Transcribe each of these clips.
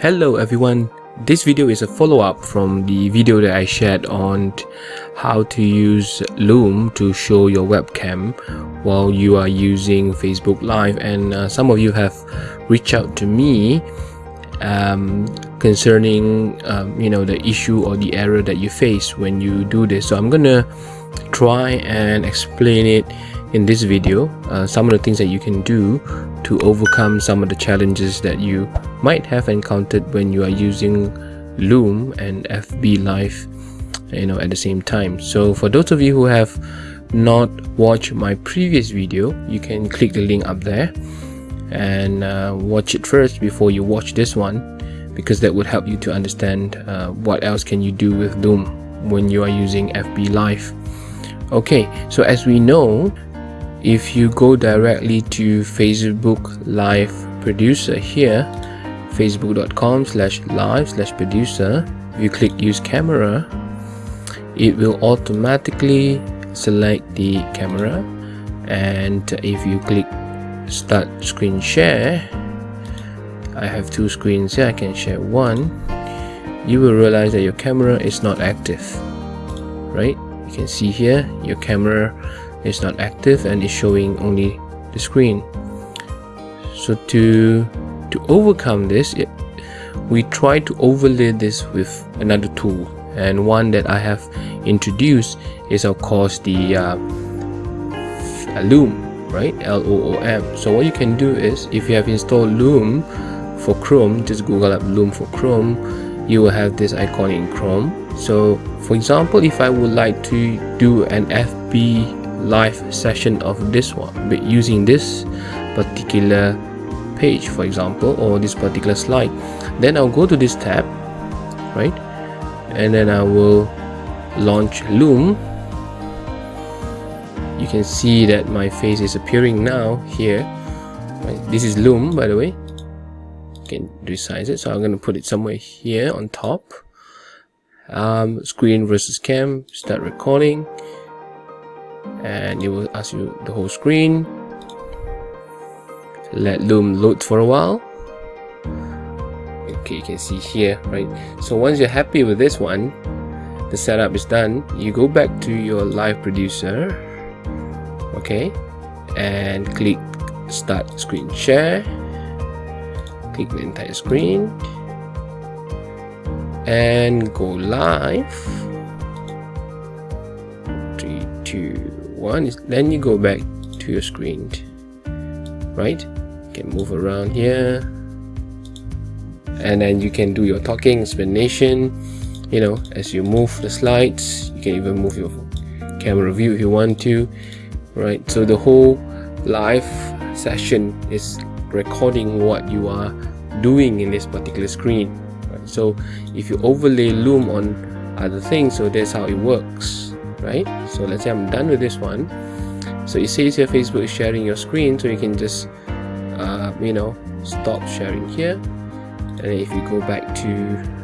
Hello everyone, this video is a follow-up from the video that I shared on how to use Loom to show your webcam while you are using Facebook Live. And uh, some of you have reached out to me um, concerning um, you know the issue or the error that you face when you do this. So I'm gonna try and explain it in this video uh, some of the things that you can do to overcome some of the challenges that you might have encountered when you are using Loom and FB Live you know at the same time. So for those of you who have not watched my previous video you can click the link up there and uh, watch it first before you watch this one because that would help you to understand uh, what else can you do with Loom when you are using FB Live. Okay so as we know if you go directly to Facebook Live Producer here facebook.com slash live slash producer. If you click use camera it will automatically select the camera. And if you click start screen share I have two screens here I can share one. You will realize that your camera is not active right? You can see here your camera is not active and is showing only the screen. So to to overcome this it, we try to overlay this with another tool. And one that I have introduced is of course the uh, Loom right? L-O-O-M so what you can do is if you have installed Loom for Chrome just google up Loom for Chrome you will have this icon in Chrome. So for example if I would like to do an FB live session of this one but using this particular page for example or this particular slide. Then I'll go to this tab right? And then I will launch Loom. You can see that my face is appearing now here. This is Loom by the way. You can resize it. So I'm going to put it somewhere here on top. Um, screen versus cam start recording. And it will ask you the whole screen let loom load for a while. Okay you can see here right? So once you're happy with this one the setup is done. You go back to your live producer okay? And click start screen share. Click the entire screen. And go live. Three two one. Then you go back to your screen right can move around here. And then you can do your talking explanation you know as you move the slides you can even move your camera view if you want to right? So the whole live session is recording what you are doing in this particular screen right? so if you overlay loom on other things so that's how it works right? So let's say I'm done with this one. So it says here Facebook is sharing your screen so you can just uh, you know stop sharing here. And if you go back to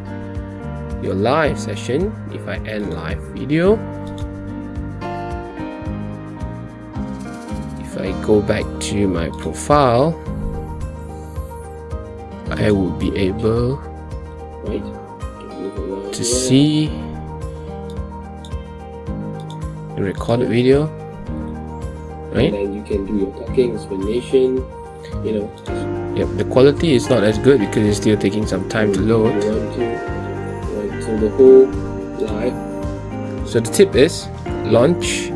your live session if I end live video if I go back to my profile I will be able to see a recorded video right? and then you can do your talking explanation you know. Yep the quality is not as good because it's still taking some time to load. Right so the whole live so the tip is launch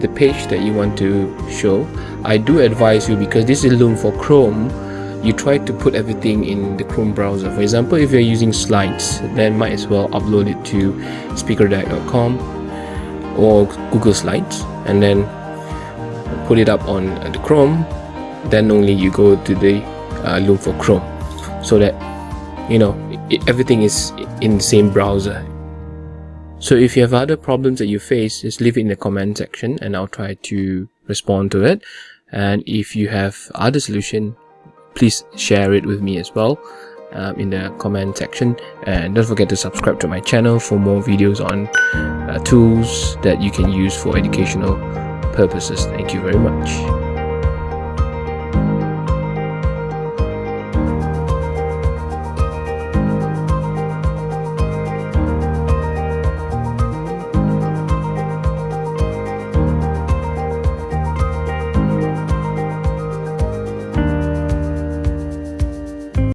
the page that you want to show. I do advise you because this is loom for chrome you try to put everything in the chrome browser. For example if you're using slides then might as well upload it to speakerdeck.com or Google Slides and then put it up on the Chrome then only you go to the uh, Loom for Chrome. So that you know everything is in the same browser. So if you have other problems that you face just leave it in the comment section and I'll try to respond to it. And if you have other solution please share it with me as well um, in the comment section. And don't forget to subscribe to my channel for more videos on uh, tools that you can use for educational purposes. Thank you very much